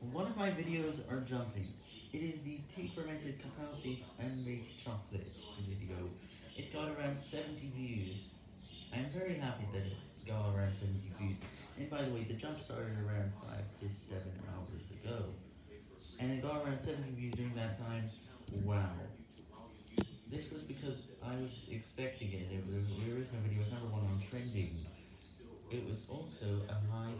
One of my videos are jumping. It is the tea fermented cacao seeds and make chocolate video. It got around 70 views. I'm very happy that it got around 70 views. And by the way, the jump started around 5 to 7 hours ago. And it got around 70 views during that time. Wow. This was because I was expecting it. It was, the original video was number one on trending. It was also a high.